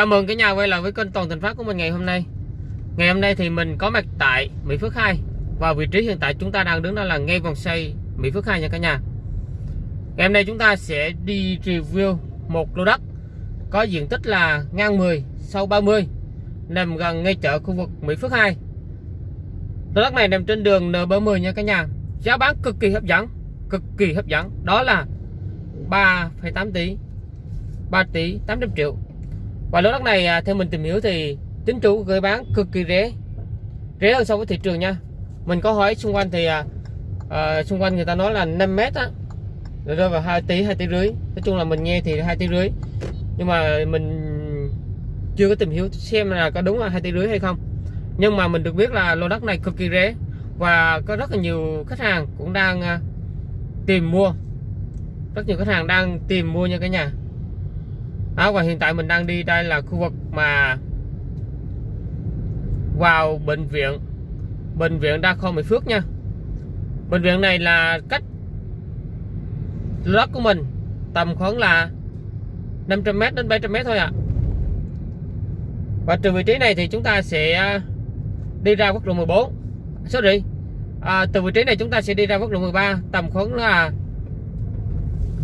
Chào mừng cả nhà quay lại với kênh Toàn Thành Phát của mình ngày hôm nay. Ngày hôm nay thì mình có mặt tại Mỹ Phước 2 Và vị trí hiện tại chúng ta đang đứng đó là ngay vòng xoay Mỹ Phước 2 nha cả nhà. Ngày hôm nay chúng ta sẽ đi review một lô đất Có diện tích là ngang 10 sau 30 Nằm gần ngay chợ khu vực Mỹ Phước 2 Lô đất này nằm trên đường N30 nha cả nhà. Giá bán cực kỳ hấp dẫn Cực kỳ hấp dẫn. Đó là 3,8 tỷ 3 tỷ 800 triệu và lô đất này à, theo mình tìm hiểu thì chính chủ gửi bán cực kỳ rẻ. Rẻ hơn so với thị trường nha. Mình có hỏi xung quanh thì à, à, xung quanh người ta nói là 5 mét á. Rơi vào 2 tỷ 2 tỷ rưỡi. Nói chung là mình nghe thì 2 tỷ rưỡi. Nhưng mà mình chưa có tìm hiểu xem là có đúng là 2 tỷ rưỡi hay không. Nhưng mà mình được biết là lô đất này cực kỳ rẻ. Và có rất là nhiều khách hàng cũng đang à, tìm mua. Rất nhiều khách hàng đang tìm mua nha cả nhà đó, và hiện tại mình đang đi đây là khu vực mà vào bệnh viện. Bệnh viện đa khoa Mỹ Phước nha. Bệnh viện này là cách đất của mình tầm khoảng là 500m đến 700m thôi ạ. À. và từ vị trí này thì chúng ta sẽ à, đi ra quốc lộ 14 sorry. À, từ vị trí này chúng ta sẽ đi ra quốc lộ 13 tầm khoảng là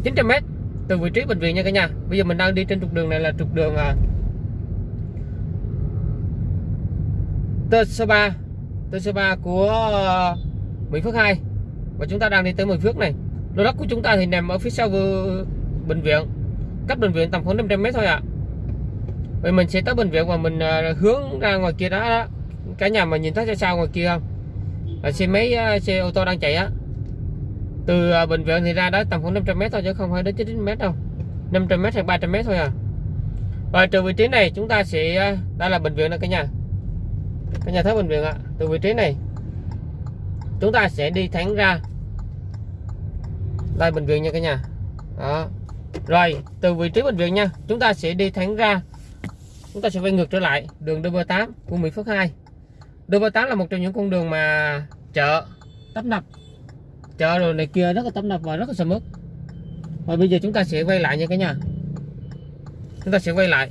900m từ vị trí bệnh viện nha cả nhà. Bây giờ mình đang đi trên trục đường này là trục đường à, Tơ Sơ Ba. Tơ của uh, Mỹ Phước 2 và chúng ta đang đi tới Mỹ Phước này. Lô đất của chúng ta thì nằm ở phía sau bệnh viện. Cách bệnh viện tầm khoảng 500 mét thôi ạ. À. vậy mình sẽ tới bệnh viện và mình à, hướng ra ngoài kia đó, đó. Cả nhà mà nhìn thấy ra sao ngoài kia không? Là xe máy à, xe ô tô đang chạy á từ à, bệnh viện thì ra đó tầm khoảng 500 m thôi chứ không phải đến 90 m đâu. 500 m hay 300 m thôi à. Và từ vị trí này chúng ta sẽ à, đây là bệnh viện nè cả nhà. Cả nhà thấy bệnh viện ạ. À. từ vị trí này, chúng ta sẽ đi thẳng ra đây bệnh viện nha cả nhà. Đó. Rồi, từ vị trí bệnh viện nha, chúng ta sẽ đi thẳng ra. Chúng ta sẽ quay ngược trở lại đường DB8 của Mỹ Phước 2 DB8 là một trong những con đường mà chợ tấp nập chợ rồi này kia rất là tấp nập và rất là sầm uất. Và bây giờ chúng ta sẽ quay lại nha cả nhà. Chúng ta sẽ quay lại.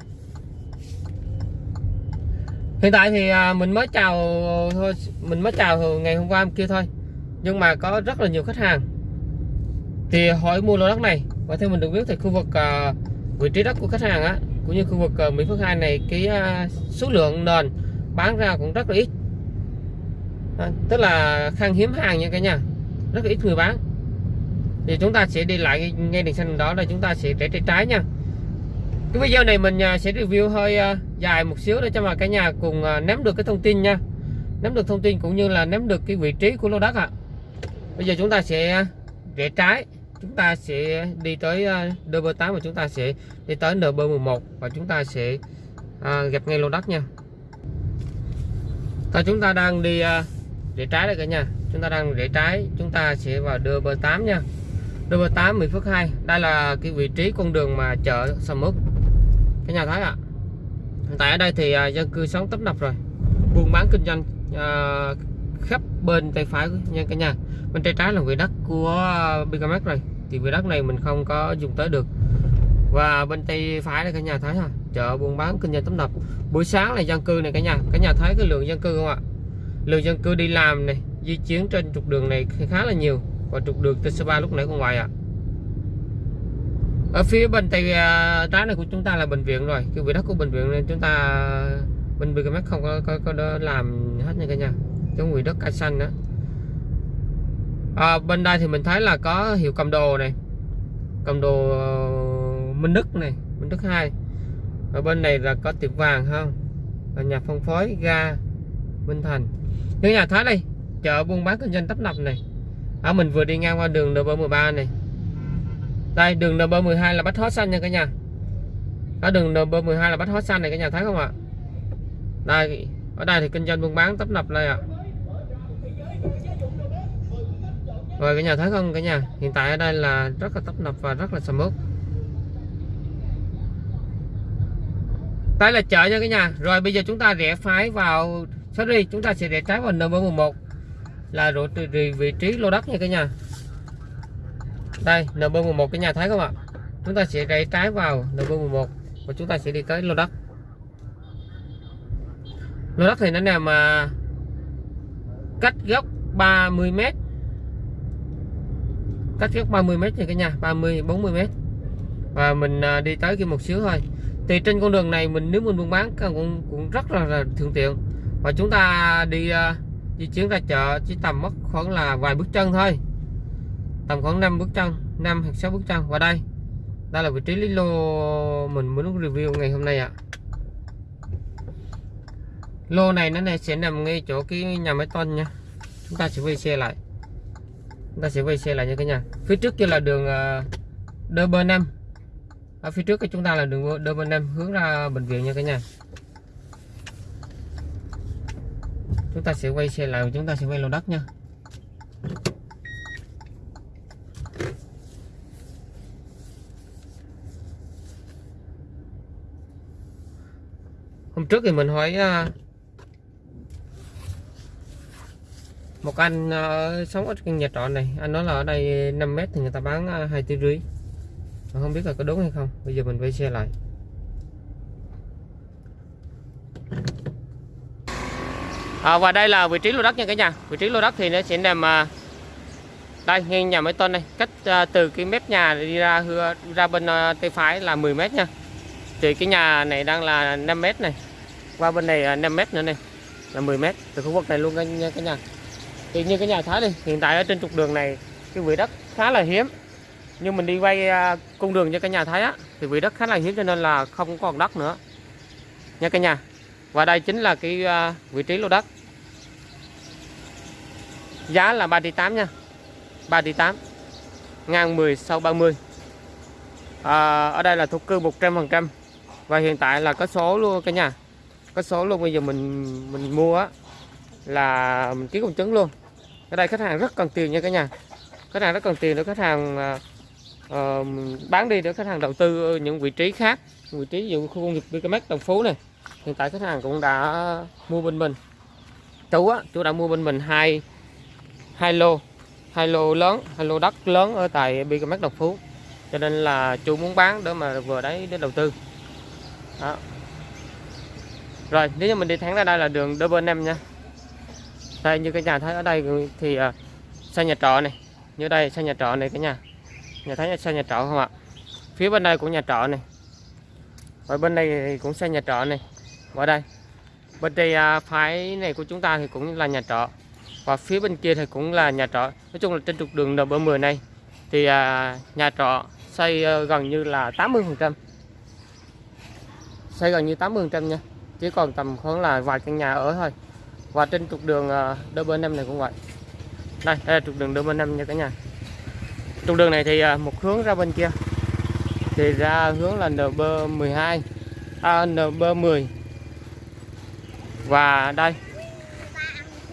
Hiện tại thì à, mình mới chào thôi mình mới chào ngày hôm qua hôm kia thôi. Nhưng mà có rất là nhiều khách hàng. Thì hỏi mua lô đất này. Và theo mình được biết thì khu vực uh, vị trí đất của khách hàng á cũng như khu vực uh, Mỹ Phước 2 này cái uh, số lượng nền bán ra cũng rất là ít. À, tức là khan hiếm hàng nha cả nhà rất là ít người bán. Thì chúng ta sẽ đi lại ngay đèn xanh đó là chúng ta sẽ rẽ trái trái nha. Cái video này mình à, sẽ review hơi à, dài một xíu để cho mà cả nhà cùng à, nắm được cái thông tin nha. Nắm được thông tin cũng như là nắm được cái vị trí của lô đất ạ. À. bây giờ chúng ta sẽ rẽ trái. Chúng ta sẽ đi tới DB8 và chúng ta sẽ đi tới NB11 và chúng ta sẽ à, gặp ngay lô đất nha. Thôi chúng ta đang đi à, rẽ trái đây cả nhà chúng ta đang rẽ trái chúng ta sẽ vào đưa bờ 8 nha. Đưa bờ 8 10 phút 2 đây là cái vị trí con đường mà chợ Sầm Úc. Cái nhà thấy ạ. À. hiện tại ở đây thì à, dân cư sống tấp nập rồi. Buôn bán kinh doanh à, khắp bên tay phải nha cả nhà. Bên tay trái là vị đất của Bigamex rồi. Thì vị đất này mình không có dùng tới được. Và bên tay phải đây cả nhà thấy ha. Chợ buôn bán kinh doanh tấp nập. Buổi sáng là dân cư này cả nhà. Cả nhà thấy cái lượng dân cư không ạ? Lượng dân cư đi làm này di chuyển trên trục đường này khá là nhiều. Và trục đường T3 lúc nãy con ngoài ạ. À. ở phía bên tay à, trái này của chúng ta là bệnh viện rồi. Cái vị đất của bệnh viện nên chúng ta bên mắt không có, có, có làm hết nha cả nhà. Giống vị đất cây xanh đó à, bên đây thì mình thấy là có hiệu cầm đồ này. Cầm đồ ờ, Minh Đức này Minh Đức 2 ở bên này là có tiệm vàng không? Ở nhà phân phối ga Minh Thành. Những nhà thấy đây chợ buôn bán kinh doanh tấp nập này. Ở mình vừa đi ngang qua đường NB13 này. Đây, đường NB12 là bách hóa xanh nha cả nhà. Ở đường NB12 là bách hóa xanh này cả nhà, thấy không ạ? Đây, ở đây thì kinh doanh buôn bán tấp nập đây ạ. Rồi cả nhà thấy không cả nhà? Hiện tại ở đây là rất là tấp nập và rất là sầm uất. Đây là chợ nha cả nhà. Rồi bây giờ chúng ta rẽ phái vào, sorry, chúng ta sẽ rẽ trái vào NB11 là độ vị trí lô đất nha cả nhà. Đây NB11 cái nhà thấy không ạ? Chúng ta sẽ rẽ trái vào NB11 và chúng ta sẽ đi tới lô đất. Lô đất thì nó nằm mà cách gốc 30 m cách gốc 30 m nha cả nhà 30 40 m và mình à, đi tới kia một xíu thôi. Thì trên con đường này mình nếu mình buôn bán cũng cũng rất là, là thuận tiện. Và chúng ta đi uh, di chuyển ra chợ chỉ tầm mất khoảng là vài bước chân thôi. Tầm khoảng 5 bước chân 5 hoặc 6 bước chân. Và đây đây là vị trí lý lô mình muốn review ngày hôm nay ạ. Lô này nó này sẽ nằm ngay chỗ cái nhà máy tôn nha. Chúng ta sẽ quay xe lại. Chúng ta sẽ quay xe lại nha cả nhà. Phía trước kia là đường ờ, đơ bơ năm. Ở phía trước của chúng ta là đường đơ bơ năm hướng ra bệnh viện nha cả nhà chúng ta sẽ quay xe lại và chúng ta sẽ quay lô đất nha. Hôm trước thì mình hỏi à, một anh à, sống ở căn nhà trọ này, anh nói là ở đây 5 mét thì người ta bán à, hai tỷ rưỡi. Không biết là có đúng hay không. Bây giờ mình quay xe lại. À, và đây là vị trí lô đất nha cả nhà. Vị trí lô đất thì nó sẽ nằm à, đây ngay nhà máy tôn này cách à, từ cái mép nhà đi ra ra bên à, tay phải là 10 mét nha. Thì cái nhà này đang là 5 mét này. Qua bên này à, 5 mét nữa này. Là 10 mét từ khu vực này luôn nha cả nhà. Thì như cái nhà thái đi hiện tại ở trên trục đường này cái vị đất khá là hiếm. Nhưng mình đi quay à, cung đường cho cái nhà thái á thì vị đất khá là hiếm cho nên là không còn đất nữa. Nha cả nhà và đây chính là cái à, vị trí lô đất. Giá là 3 tỷ 8 nha. 3 tỷ 8 ngang 10 sau 30 à, ở đây là thuộc cư 100% và hiện tại là có số luôn cả nhà. Có số luôn bây giờ mình mình mua á là mình ký công chứng luôn. Ở đây khách hàng rất cần tiền nha cả nhà. Khách hàng rất cần tiền để khách hàng uh, bán đi để khách hàng đầu tư những vị trí khác. Vị trí ví dụ khu công nghiệp BKMX Đồng Phú này hiện tại khách hàng cũng đã mua bên mình. Chú á chú đã mua bên mình hai hai lô hai lô lớn hai lô đất lớn ở tại BKMX Đồng Phú. Cho nên là chú muốn bán để mà vừa đấy để đầu tư. Đó. rồi nếu như mình đi thẳng ra đây là đường đơ bên em nha. Đây như cái nhà thấy ở đây thì uh, xa nhà trọ này. Như đây xây nhà trọ này cả nhà. Nhà thấy xây nhà trọ không ạ? Phía bên đây cũng nhà trọ này. Và bên đây cũng xây nhà trọ này qua đây bên đây uh, phái này của chúng ta thì cũng là nhà trọ. Và phía bên kia thì cũng là nhà trọ. Nói chung là trên trục đường NB10 này thì uh, nhà trọ xây uh, gần như là 80 phần trăm. Xây gần như 80 phần trăm nha. Chỉ còn tầm khoảng là vài căn nhà ở thôi. Và trên trục đường ờ, DB5 này cũng vậy. Đây, đây là trục đường DB5 nha cả nhà. Trục đường này thì ờ, một hướng ra bên kia. Thì ra hướng là NB12 à, NB10 và đây.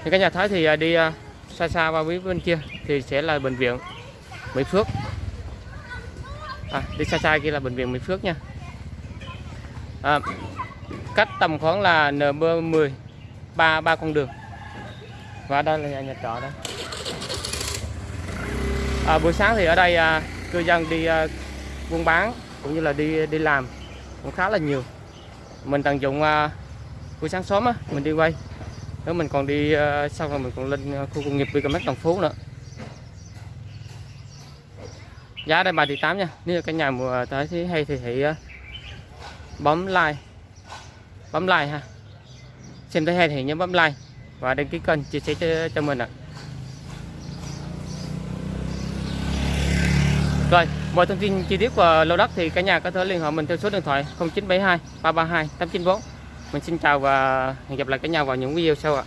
Thì các nhà thấy thì à, đi à, xa xa qua phía bên kia thì sẽ là bệnh viện Mỹ Phước. À, đi xa xa kia là bệnh viện Mỹ Phước nha. À, cách tầm khoảng là NB10 ba ba con đường. Và đây là nhà, nhà trọ đây à, buổi sáng thì ở đây à, cư dân đi à, buôn bán cũng như là đi đi làm cũng khá là nhiều. Mình tận dụng à, buổi sáng sớm á mình đi quay. Nếu mình còn đi à, xong rồi mình còn lên ờ, khu công nghiệp BKMX Đồng Phú nữa. Giá đây bà tỷ 8 nha. Nếu cả nhà mùa tới thì hay thì hãy uh, bấm like. Bấm like ha. Xem thấy hay thì nhớ bấm like và đăng ký kênh chia sẻ cho, cho mình ạ. À. Rồi, mọi thông tin chi tiết của lô đất thì cả nhà có thể liên hệ mình theo số điện thoại 0972 332 894. Mình xin chào và hẹn gặp lại cả nhà vào những video sau ạ.